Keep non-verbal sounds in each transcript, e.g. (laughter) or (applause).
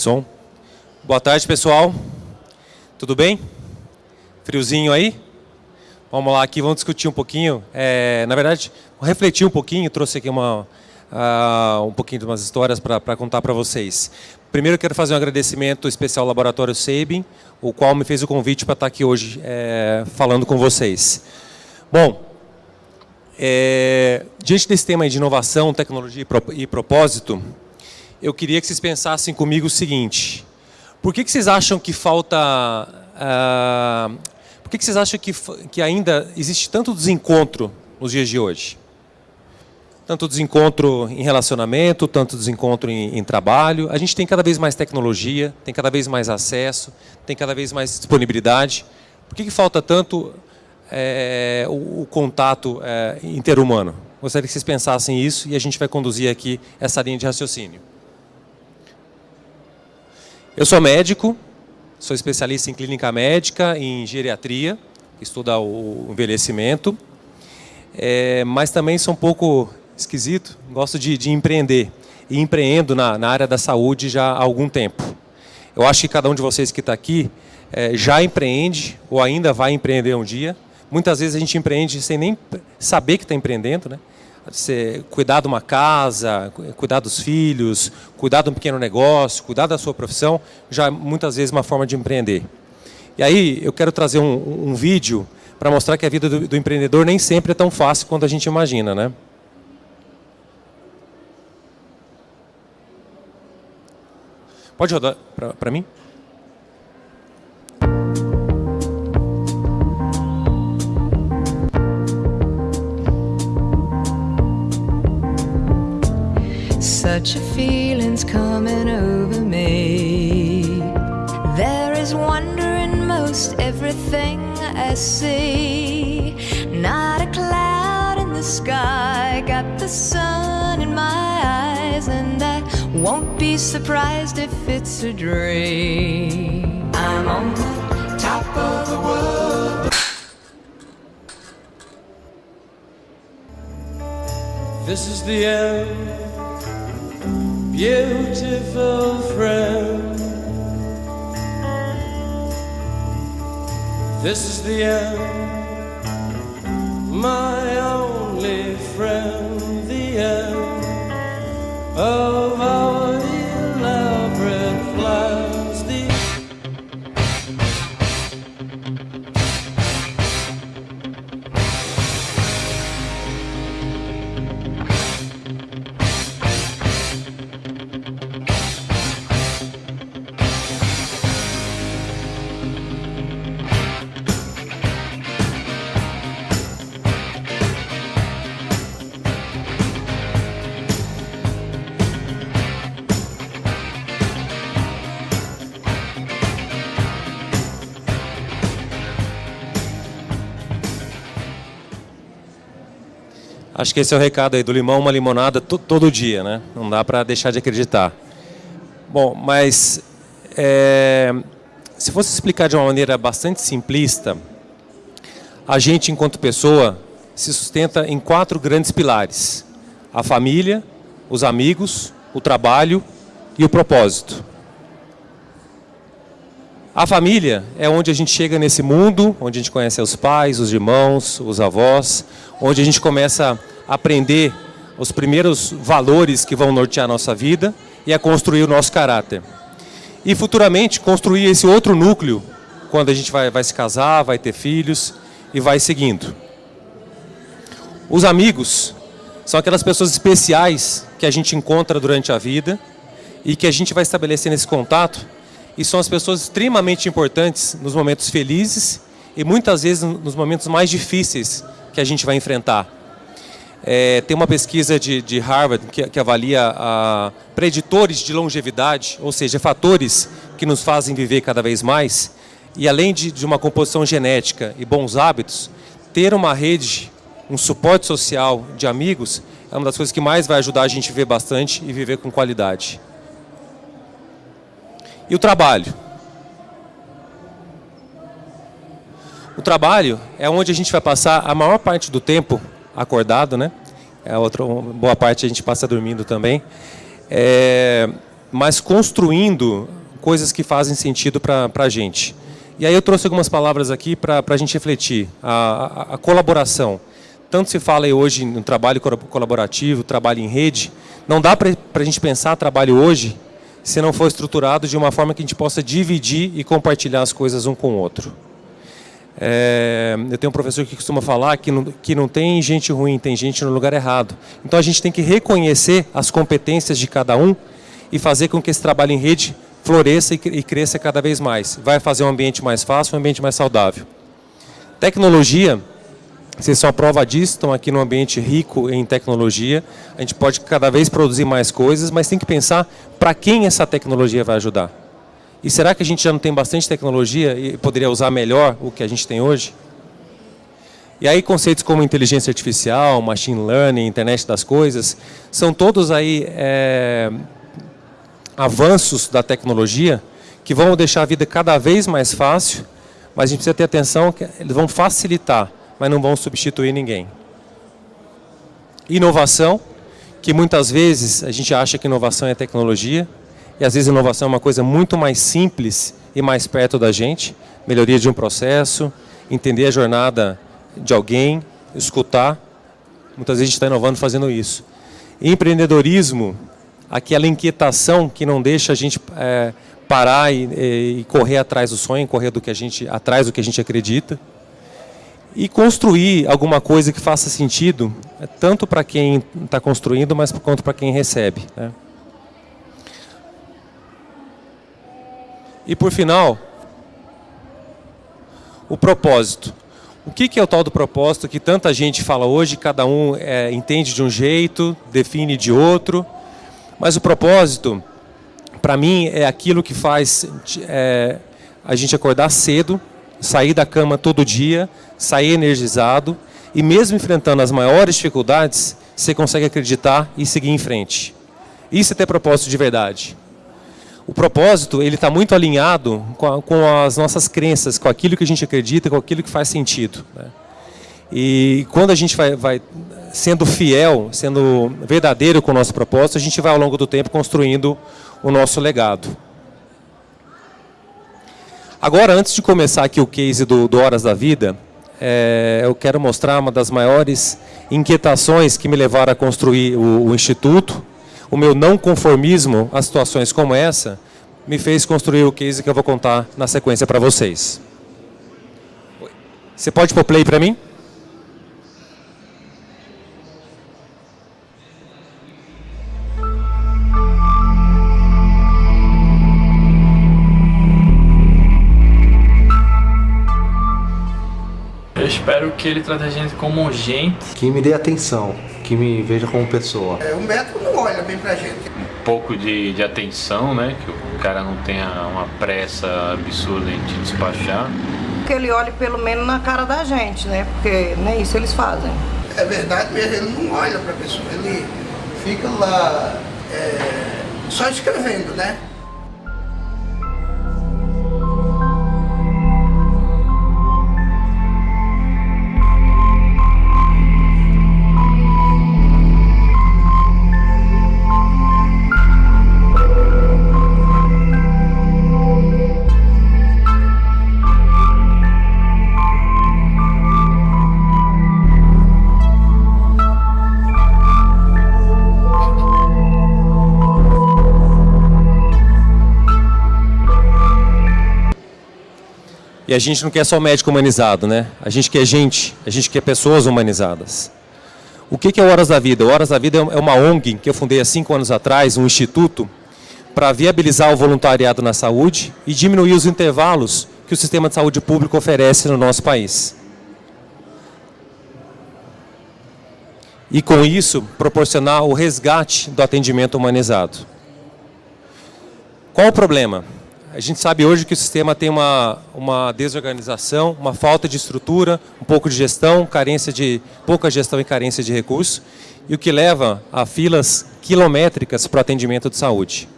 Som. Boa tarde, pessoal. Tudo bem? Friozinho aí? Vamos lá aqui, vamos discutir um pouquinho. É, na verdade, refletir um pouquinho, trouxe aqui uma, uh, um pouquinho de umas histórias para contar para vocês. Primeiro, quero fazer um agradecimento especial ao Laboratório Sabin, o qual me fez o convite para estar aqui hoje é, falando com vocês. Bom, é, diante desse tema de inovação, tecnologia e propósito, eu queria que vocês pensassem comigo o seguinte. Por que, que vocês acham que falta... Uh, por que, que vocês acham que, que ainda existe tanto desencontro nos dias de hoje? Tanto desencontro em relacionamento, tanto desencontro em, em trabalho. A gente tem cada vez mais tecnologia, tem cada vez mais acesso, tem cada vez mais disponibilidade. Por que, que falta tanto é, o, o, contato é, interhumano. Gostaria que vocês pensassem isso e a gente vai conduzir aqui essa linha de raciocínio. Eu sou médico, sou especialista em clínica médica, em geriatria, estuda o envelhecimento, é, mas também sou um pouco esquisito, gosto de, de empreender. E empreendo na, na, área da saúde já há algum tempo. Eu acho que cada um de vocês que está aqui é, já empreende ou ainda vai empreender um dia, Muitas vezes a gente empreende sem nem saber que está empreendendo, né? Você cuidar de uma casa, cuidar dos filhos, cuidar de um pequeno negócio, cuidar da sua profissão, já é muitas vezes uma forma de empreender. E aí eu quero trazer um, um vídeo para mostrar que a vida do, do empreendedor nem sempre é tão fácil quanto a gente imagina, né? Pode rodar para mim? Such a feeling's coming over me. There is wonder in most everything I see. Not a cloud in the sky, got the sun in my eyes, and I won't be surprised if it's a dream. I'm on the top of the world. This is the end beautiful friend. This is the end, my only friend, the end of our Acho que esse é o recado aí do limão, uma limonada todo dia, né? Não dá para deixar de acreditar. Bom, mas é, se fosse explicar de uma maneira bastante simplista, a gente, enquanto pessoa, se sustenta em quatro grandes pilares. A família, os amigos, o trabalho e o propósito. A família é onde a gente chega nesse mundo, onde a gente conhece os pais, os irmãos, os avós, onde a gente começa a aprender os primeiros valores que vão nortear a nossa vida e a construir o nosso caráter. E futuramente construir esse outro núcleo, quando a gente vai, vai se casar, vai ter filhos e vai seguindo. Os amigos são aquelas pessoas especiais que a gente encontra durante a vida e que a gente vai estabelecendo esse contato e são as pessoas extremamente importantes nos momentos felizes e muitas vezes nos momentos mais difíceis que a gente vai enfrentar. É, tem uma pesquisa de, de Harvard que, que avalia a, preditores de longevidade, ou seja, fatores que nos fazem viver cada vez mais. E além de, de uma composição genética e bons hábitos, ter uma rede, um suporte social de amigos é uma das coisas que mais vai ajudar a gente a viver bastante e viver com qualidade. E o trabalho? O trabalho é onde a gente vai passar a maior parte do tempo acordado, né? É outra boa parte a gente passa dormindo também. É, mas construindo coisas que fazem sentido para a gente. E aí eu trouxe algumas palavras aqui para a gente refletir. A, a, a, colaboração. Tanto se fala hoje no trabalho colaborativo, trabalho em rede. Não dá para a gente pensar trabalho hoje se não for estruturado de uma forma que a gente possa dividir e compartilhar as coisas um com o outro. É, eu tenho um professor que costuma falar que não, que não tem gente ruim, tem gente no lugar errado. Então a gente tem que reconhecer as competências de cada um e fazer com que esse trabalho em rede floresça e, cresça cada vez mais. Vai fazer um ambiente mais fácil, um ambiente mais saudável. Tecnologia, vocês são a prova disso, estão aqui num ambiente rico em tecnologia. A gente pode cada vez produzir mais coisas, mas tem que pensar para quem essa tecnologia vai ajudar. E será que a gente já não tem bastante tecnologia e poderia usar melhor o que a gente tem hoje? E aí conceitos como inteligência artificial, machine learning, internet das coisas, são todos aí é, avanços da tecnologia que vão deixar a vida cada vez mais fácil, mas a gente precisa ter atenção que eles vão facilitar, mas não vão substituir ninguém. Inovação, que muitas vezes a gente acha que inovação é tecnologia, e às vezes inovação é uma coisa muito mais simples e mais perto da gente, melhoria de um processo, entender a jornada de alguém, escutar, muitas vezes a gente está inovando fazendo isso. Empreendedorismo aquela inquietação que não deixa a gente é, parar e, e, correr atrás do sonho, correr do que a gente, atrás do que a gente acredita. E construir alguma coisa que faça sentido, é, tanto para quem está construindo, mas quanto para quem recebe. Né? E por final, o propósito. O que, é o tal do propósito que tanta gente fala hoje, cada um é, entende de um jeito, define de outro, mas o propósito, para mim, é aquilo que faz é, a gente acordar cedo, sair da cama todo dia, sair energizado e mesmo enfrentando as maiores dificuldades, você consegue acreditar e seguir em frente. Isso é ter propósito de verdade. O propósito ele está muito alinhado com, a, com, as nossas crenças, com aquilo que a gente acredita, com aquilo que faz sentido. Né? E quando a gente vai, vai sendo fiel, sendo verdadeiro com o nosso propósito, a gente vai ao longo do tempo construindo o nosso legado. Agora, antes de começar aqui o case do, do Horas da Vida, é, eu quero mostrar uma das maiores inquietações que me levaram a construir o, o Instituto. O meu não conformismo a situações como essa me fez construir o case que eu vou contar na sequência para vocês. Você pode pôr play para mim? Que ele trate a gente como gente. Que me dê atenção, que me veja como pessoa. É, o médico não olha bem pra gente. Um pouco de, de atenção, né? Que o cara não tenha uma pressa absurda em te despachar. Que ele olhe pelo menos na cara da gente, né? Porque nem isso eles fazem. É verdade mesmo, ele não olha pra pessoa, ele fica lá é, só escrevendo, né? E a gente não quer só médico humanizado, né? A gente quer gente, a gente quer pessoas humanizadas. O que é Horas da Vida? Horas da Vida é uma ONG que eu fundei há cinco anos atrás, um instituto, para viabilizar o voluntariado na saúde e diminuir os intervalos que o sistema de saúde público oferece no nosso país. E com isso, proporcionar o resgate do atendimento humanizado. Qual o problema? A gente sabe hoje que o sistema tem uma, uma desorganização, uma falta de estrutura, um pouco de gestão, carência de pouca gestão e carência de recursos, e o que leva a filas quilométricas para o atendimento de saúde.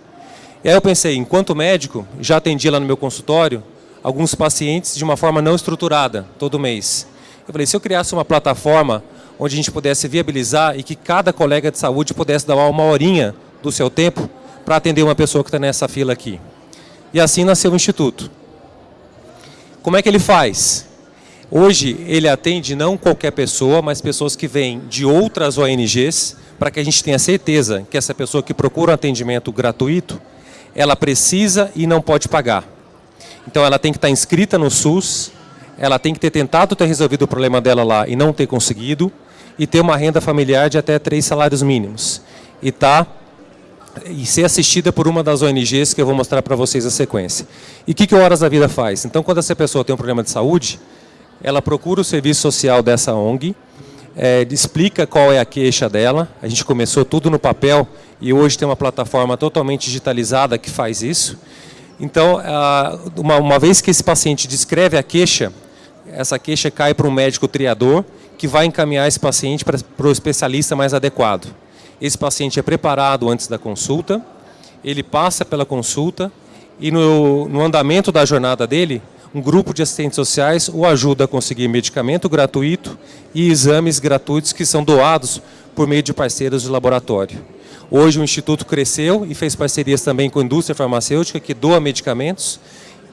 E aí eu pensei, enquanto médico, já atendi lá no meu consultório alguns pacientes de uma forma não estruturada, todo mês. Eu falei, se eu criasse uma plataforma onde a gente pudesse viabilizar e que cada colega de saúde pudesse dar uma horinha do seu tempo para atender uma pessoa que está nessa fila aqui. E assim nasceu o Instituto. Como é que ele faz? Hoje ele atende não qualquer pessoa, mas pessoas que vêm de outras ONGs, para que a gente tenha certeza que essa pessoa que procura um atendimento gratuito, ela precisa e não pode pagar. Então ela tem que estar inscrita no SUS, ela tem que ter tentado ter resolvido o problema dela lá e não ter conseguido, e ter uma renda familiar de até três salários mínimos. E tá e ser assistida por uma das ONGs que eu vou mostrar para vocês a sequência. E o que, que o Horas da Vida faz? Então, quando essa pessoa tem um problema de saúde, ela procura o serviço social dessa ONG, é, explica qual é a queixa dela. A gente começou tudo no papel e hoje tem uma plataforma totalmente digitalizada que faz isso. Então, uma, uma vez que esse paciente descreve a queixa, essa queixa cai para um médico triador que vai encaminhar esse paciente para, para o especialista mais adequado. Esse paciente é preparado antes da consulta, ele passa pela consulta e no, no andamento da jornada dele, um grupo de assistentes sociais o ajuda a conseguir medicamento gratuito e exames gratuitos que são doados por meio de parceiros de laboratório. Hoje o Instituto cresceu e fez parcerias também com a indústria farmacêutica que doa medicamentos,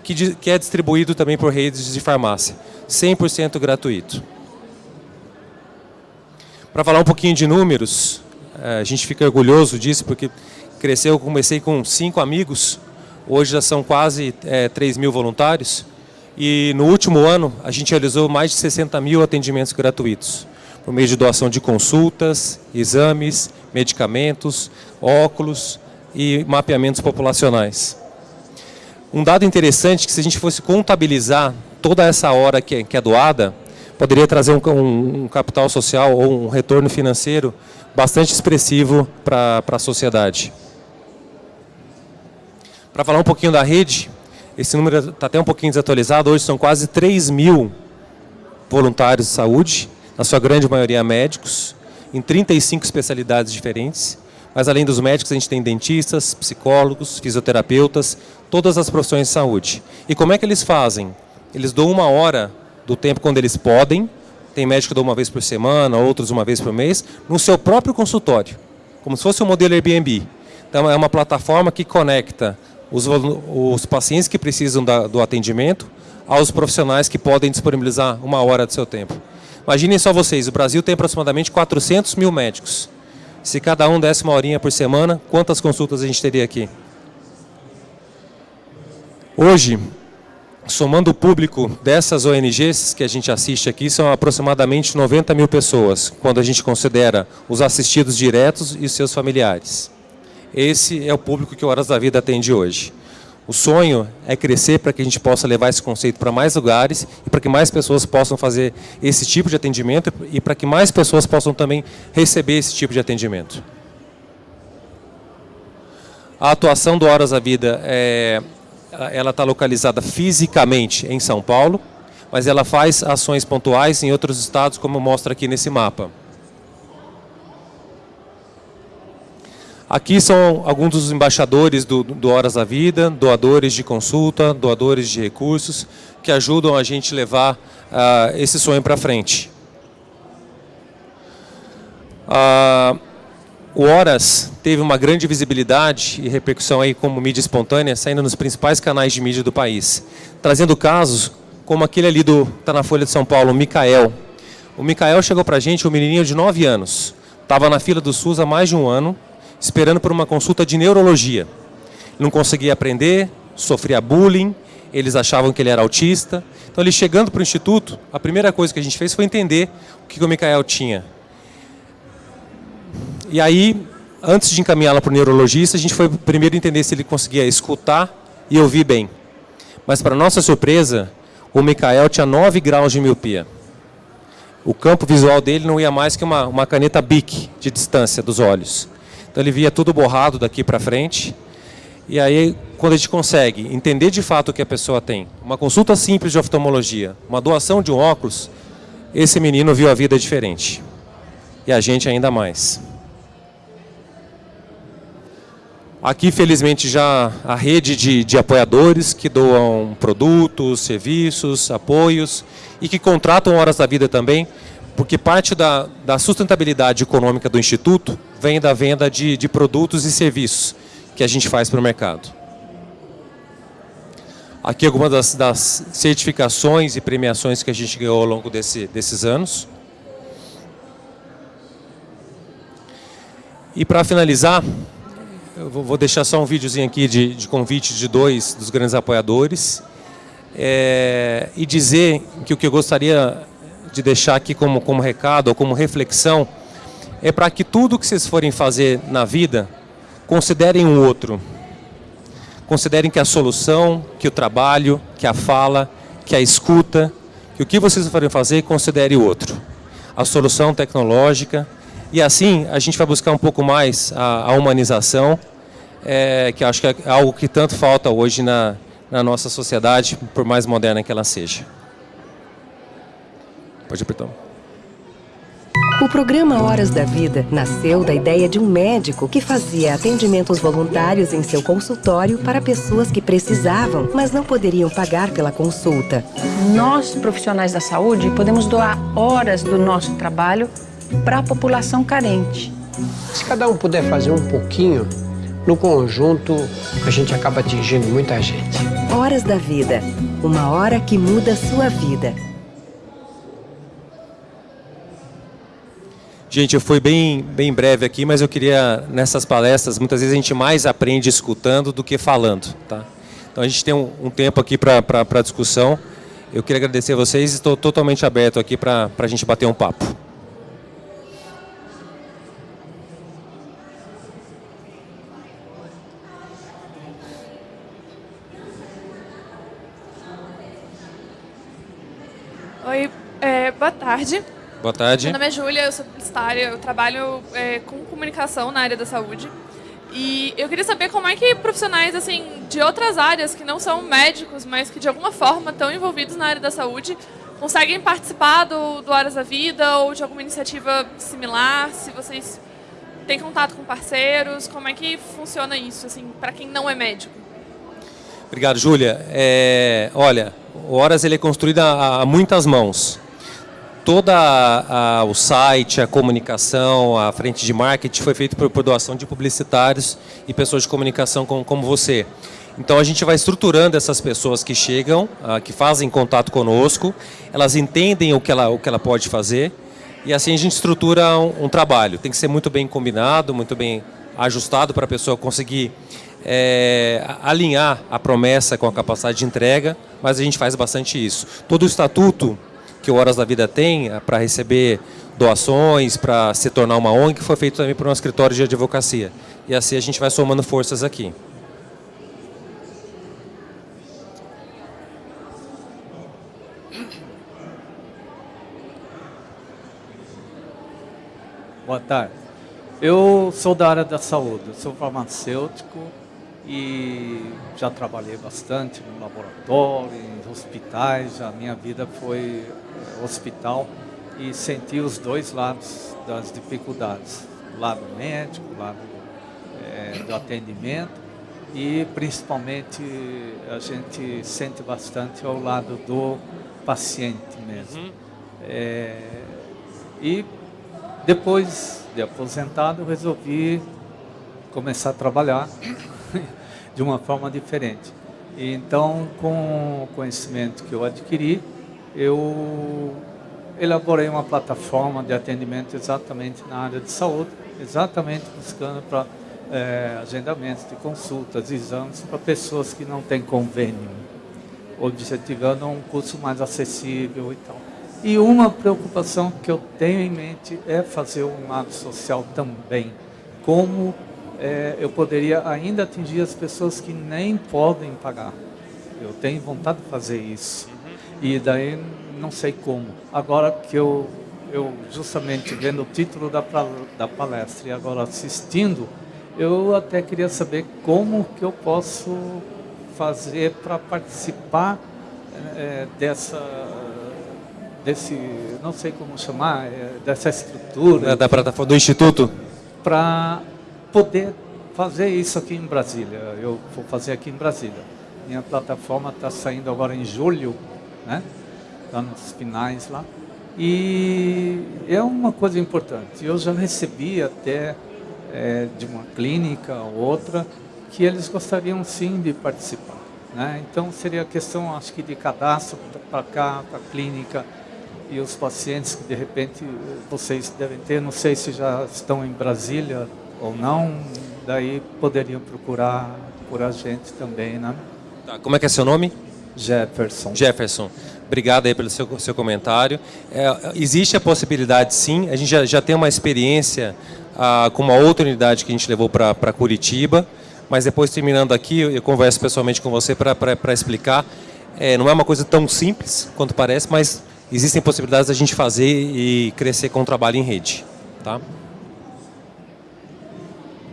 que, que é distribuído também por redes de farmácia, 100% gratuito. Para falar um pouquinho de números, a gente fica orgulhoso disso, porque cresceu, comecei com cinco amigos, hoje já são quase é, 3 mil voluntários, e no último ano a gente realizou mais de 60 mil atendimentos gratuitos, por meio de doação de consultas, exames, medicamentos, óculos e mapeamentos populacionais. Um dado interessante que se a gente fosse contabilizar toda essa hora que é, é doada, poderia trazer um capital social ou um retorno financeiro bastante expressivo para a sociedade. Para falar um pouquinho da rede, esse número está até um pouquinho desatualizado, hoje são quase 3 mil voluntários de saúde, na sua grande maioria médicos, em 35 especialidades diferentes, mas além dos médicos a gente tem dentistas, psicólogos, fisioterapeutas, todas as profissões de saúde. E como é que eles fazem? Eles dão uma hora do tempo quando eles podem, tem médico que dá uma vez por semana, outros uma vez por mês, no seu próprio consultório, como se fosse um modelo Airbnb. Então é uma plataforma que conecta os, os pacientes que precisam da, do atendimento aos profissionais que podem disponibilizar uma hora do seu tempo. Imaginem só vocês, o Brasil tem aproximadamente 400 mil médicos. Se cada um desse uma horinha por semana, quantas consultas a gente teria aqui? Hoje, somando o público dessas ONGs que a gente assiste aqui, são aproximadamente 90 mil pessoas, quando a gente considera os assistidos diretos e seus familiares. Esse é o público que o Horas da Vida atende hoje. O sonho é crescer para que a gente possa levar esse conceito para mais lugares e para que mais pessoas possam fazer esse tipo de atendimento e para que mais pessoas possam também receber esse tipo de atendimento. A atuação do Horas da Vida é ela está localizada fisicamente em São Paulo, mas ela faz ações pontuais em outros estados, como mostra aqui nesse mapa. Aqui são alguns dos embaixadores do, do Horas da Vida, doadores de consulta, doadores de recursos, que ajudam a gente levar uh, esse sonho para frente. Uh, o Horas teve uma grande visibilidade e repercussão aí como mídia espontânea, saindo nos principais canais de mídia do país, trazendo casos como aquele ali do tá na Folha de São Paulo, o Micael. O Micael chegou para a gente, um menininho de 9 anos, estava na fila do SUS há mais de um ano, esperando por uma consulta de neurologia. Não conseguia aprender, sofria bullying, eles achavam que ele era autista. Então, ele chegando para o instituto, a primeira coisa que a gente fez foi entender o que o Micael tinha. E aí, antes de encaminhá-la para o neurologista, a gente foi primeiro entender se ele conseguia escutar e ouvir bem. Mas, para nossa surpresa, o Mikael tinha 9 graus de miopia. O campo visual dele não ia mais que uma, uma caneta BIC de distância dos olhos. Então ele via tudo borrado daqui para frente. E aí, quando a gente consegue entender de fato o que a pessoa tem, uma consulta simples de oftalmologia, uma doação de um óculos, esse menino viu a vida diferente. E a gente ainda mais. Aqui, felizmente, já a rede de, de apoiadores que doam produtos, serviços, apoios e que contratam horas da vida também, porque parte da, da sustentabilidade econômica do Instituto vem da venda de, de produtos e serviços que a gente faz para o mercado. Aqui algumas das, das, certificações e premiações que a gente ganhou ao longo desse, desses anos. E para finalizar, eu vou deixar só um videozinho aqui de, de convite de dois dos grandes apoiadores é, e dizer que o que eu gostaria de deixar aqui como, como recado ou como reflexão é para que tudo que vocês forem fazer na vida, considerem o outro. Considerem que a solução, que o trabalho, que a fala, que a escuta, que o que vocês forem fazer, considere o outro. A solução tecnológica, e assim a gente vai buscar um pouco mais a, a humanização, é, que acho que é algo que tanto falta hoje na, na nossa sociedade, por mais moderna que ela seja. Pode apertar. O programa Horas da Vida nasceu da ideia de um médico que fazia atendimentos voluntários em seu consultório para pessoas que precisavam, mas não poderiam pagar pela consulta. Nós, profissionais da saúde, podemos doar horas do nosso trabalho para a população carente. Se cada um puder fazer um pouquinho, no conjunto a gente acaba atingindo muita gente. Horas da Vida uma hora que muda a sua vida. Gente, eu fui bem, bem breve aqui, mas eu queria, nessas palestras, muitas vezes a gente mais aprende escutando do que falando. Tá? Então a gente tem um, um tempo aqui para discussão. Eu queria agradecer a vocês e estou totalmente aberto aqui para a gente bater um papo. Oi, é, boa tarde. Boa tarde. Meu nome é Júlia, eu sou publicitária, eu trabalho é, com comunicação na área da saúde. E eu queria saber como é que profissionais assim de outras áreas que não são médicos, mas que de alguma forma estão envolvidos na área da saúde, conseguem participar do, do Horas da Vida ou de alguma iniciativa similar, se vocês têm contato com parceiros, como é que funciona isso, assim, para quem não é médico? Obrigado, Júlia. É, olha, o Horas ele é construído a, a muitas mãos. Toda o site, a comunicação, a frente de marketing foi feito por, por doação de publicitários e pessoas de comunicação como, como você. Então a gente vai estruturando essas pessoas que chegam, uh, que fazem contato conosco, elas entendem o que ela, o que ela pode fazer e assim a gente estrutura um, um trabalho. Tem que ser muito bem combinado, muito bem ajustado para a pessoa conseguir é, alinhar a promessa com a capacidade de entrega, mas a gente faz bastante isso. Todo o estatuto que o Horas da Vida tem é, para receber doações, para se tornar uma ONG, foi feito também por um escritório de advocacia. E assim a gente vai somando forças aqui. Boa tarde. Eu sou da área da saúde, sou farmacêutico, e já trabalhei bastante no laboratório, em hospitais, a minha vida foi eh, hospital e senti os dois lados das dificuldades, o lado médico, o lado é, do atendimento e principalmente a gente sente bastante ao lado do paciente mesmo. Uhum. É, e depois de aposentado, resolvi começar a trabalhar (laughs) de uma forma diferente. Então, com o conhecimento que eu adquiri, eu elaborei uma plataforma de atendimento exatamente na área de saúde, exatamente buscando para é, agendamentos de consultas, exames para pessoas que não têm convênio, objetivando um custo mais acessível e tal. E uma preocupação que eu tenho em mente é fazer um lado social também, como é, eu poderia ainda atingir as pessoas que nem podem pagar. Eu tenho vontade de fazer isso. E daí não sei como. Agora que eu, eu justamente vendo o título da, da palestra e agora assistindo, eu até queria saber como que eu posso fazer para participar é, dessa desse não sei como chamar é, dessa estrutura da plataforma do instituto para poder fazer isso aqui em Brasília. Eu vou fazer aqui em Brasília. Minha plataforma está saindo agora em julho, né? Está nos finais lá. E é uma coisa importante. Eu já recebi até é, de uma clínica ou outra que eles gostariam sim de participar. Né? Então seria questão, acho que, de cadastro para cá, para a clínica e os pacientes que de repente vocês devem ter, não sei se já estão em Brasília ou não, daí poderiam procurar por a gente também, né? Tá, como é que é seu nome? Jefferson. Jefferson. Obrigado aí pelo seu, seu comentário. É, existe a possibilidade, sim. A gente já, já tem uma experiência ah, com uma outra unidade que a gente levou para Curitiba, mas depois, terminando aqui, eu, eu converso pessoalmente com você para explicar. É, não é uma coisa tão simples quanto parece, mas existem possibilidades da gente fazer e crescer com o trabalho em rede. Tá?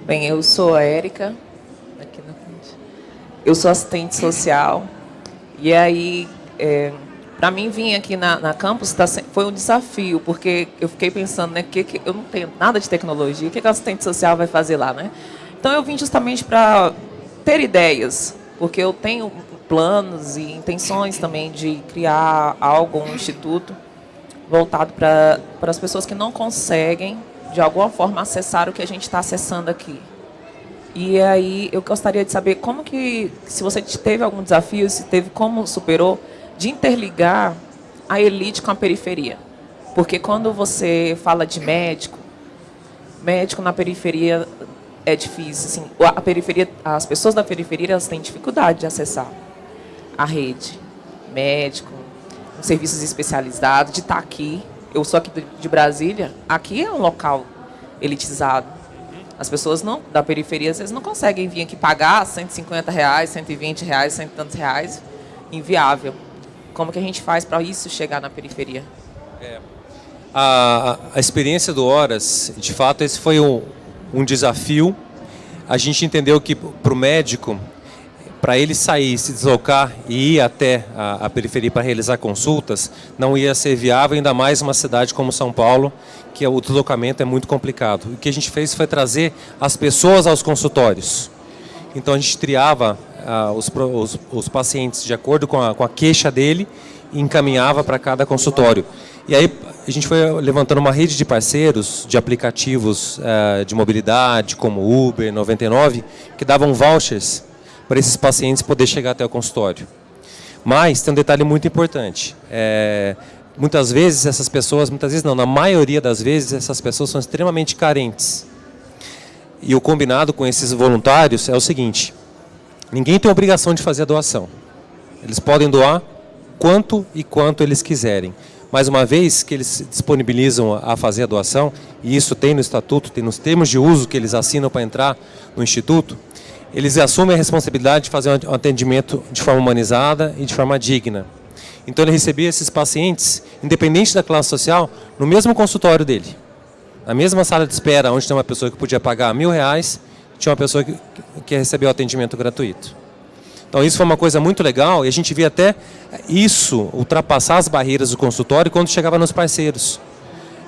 Bem, eu sou a Érica, aqui na frente. Eu sou assistente social. E aí, é, para mim vir aqui na, na campus tá, foi um desafio, porque eu fiquei pensando, né, que, que eu não tenho nada de tecnologia, o que, que o assistente social vai fazer lá, né? Então eu vim justamente para ter ideias, porque eu tenho planos e intenções também de criar algo, um instituto voltado para as pessoas que não conseguem, de alguma forma, acessar o que a gente está acessando aqui. E aí eu gostaria de saber como que, se você teve algum desafio, se teve, como superou, de interligar a elite com a periferia. Porque quando você fala de médico, médico na periferia é difícil. Assim, a periferia, as pessoas da periferia elas têm dificuldade de acessar a rede. Médico, serviços especializados, de estar aqui. Eu sou aqui de Brasília. Aqui é um local elitizado. As pessoas não, da periferia às vezes não conseguem vir aqui pagar 150 reais, 120 reais, cento e tantos reais. Inviável. Como que a gente faz para isso chegar na periferia? É. A, a, experiência do Horas, de fato, esse foi um, um desafio. A gente entendeu que para o médico, para ele sair, se deslocar e ir até a, a periferia para realizar consultas, não ia ser viável, ainda mais uma cidade como São Paulo, que o deslocamento é muito complicado. O que a gente fez foi trazer as pessoas aos consultórios. Então a gente triava ah, os, os, os, pacientes de acordo com a, com a queixa dele e encaminhava para cada consultório. E aí a gente foi levantando uma rede de parceiros, de aplicativos ah, de mobilidade, como Uber, 99, que davam vouchers para esses pacientes poder chegar até o consultório. Mas tem um detalhe muito importante. É, muitas vezes essas pessoas, muitas vezes não, na maioria das vezes essas pessoas são extremamente carentes. E o combinado com esses voluntários é o seguinte, Ninguém tem obrigação de fazer a doação. Eles podem doar quanto e quanto eles quiserem. Mas uma vez que eles se disponibilizam a fazer a doação, e isso tem no estatuto, tem nos termos de uso que eles assinam para entrar no instituto, eles assumem a responsabilidade de fazer um atendimento de forma humanizada e de forma digna. Então ele recebia esses pacientes, independente da classe social, no mesmo consultório dele. Na mesma sala de espera, onde tem uma pessoa que podia pagar mil reais, tinha uma pessoa que, que recebeu atendimento gratuito. Então isso foi uma coisa muito legal e a gente via até isso ultrapassar as barreiras do consultório quando chegava nos parceiros.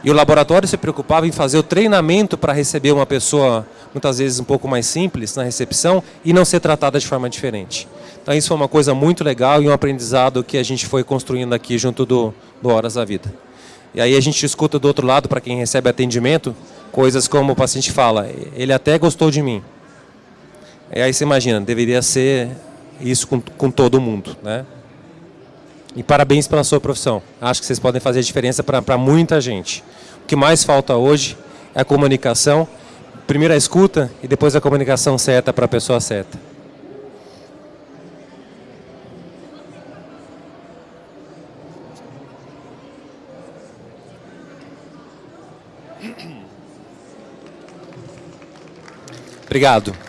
E o laboratório se preocupava em fazer o treinamento para receber uma pessoa, muitas vezes um pouco mais simples, na recepção e não ser tratada de forma diferente. Então isso foi uma coisa muito legal e um aprendizado que a gente foi construindo aqui junto do, do Horas da Vida. E aí a gente escuta do outro lado, para quem recebe atendimento, coisas como o paciente fala, ele até gostou de mim. E aí você imagina, deveria ser isso com, com todo mundo, né? E parabéns pela sua profissão. Acho que vocês podem fazer diferença para muita gente. O que mais falta hoje é a comunicação. Primeiro a escuta e depois a comunicação certa para a pessoa certa. (clears throat) Obrigado.